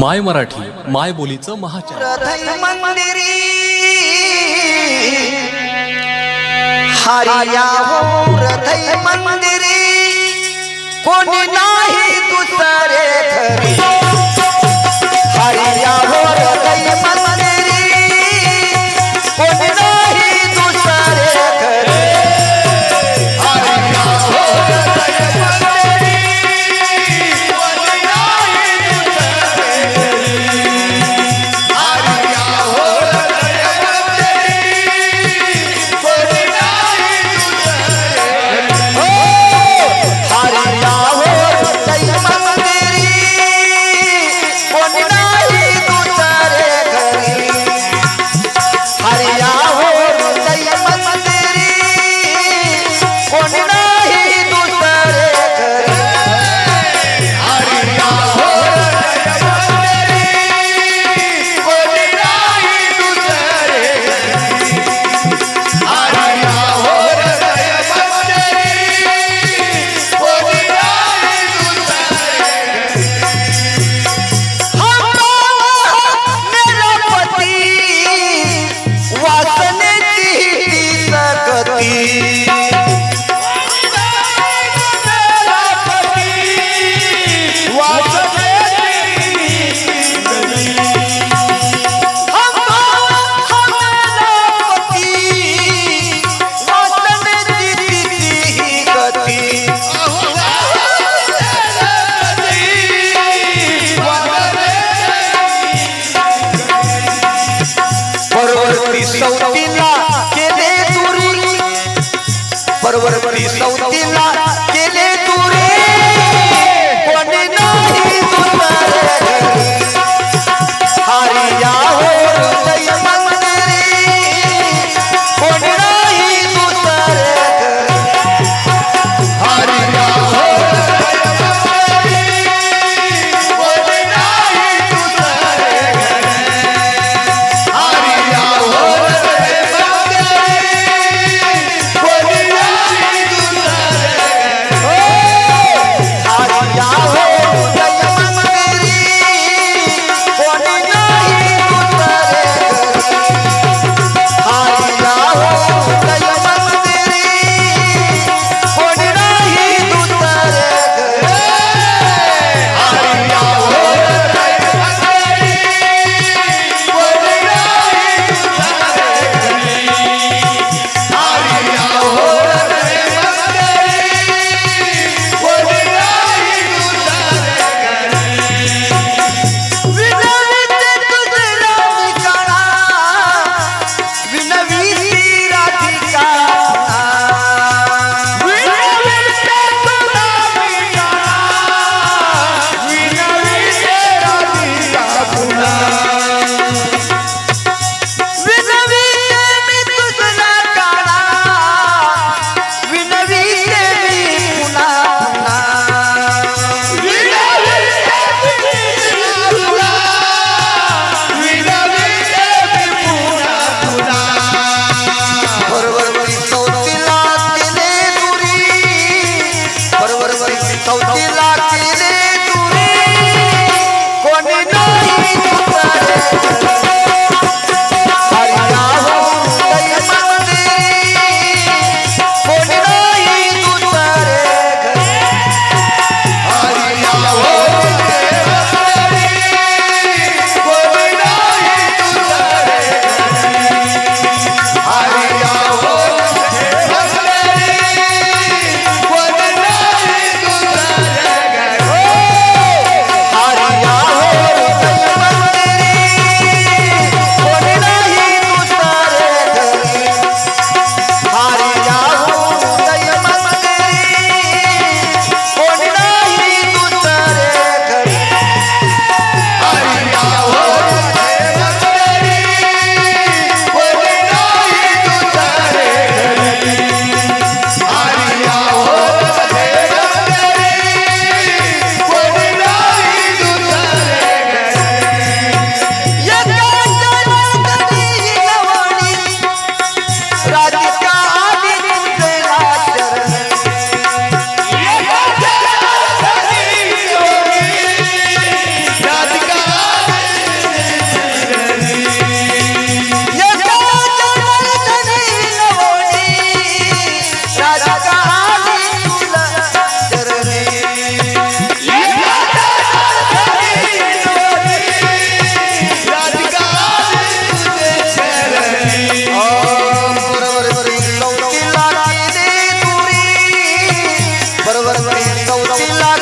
माय मराठी माय बोलीचं महाचार. मंदिरी हरिया हो मंदिरी कोणी ना बरोबर चौथीला तिला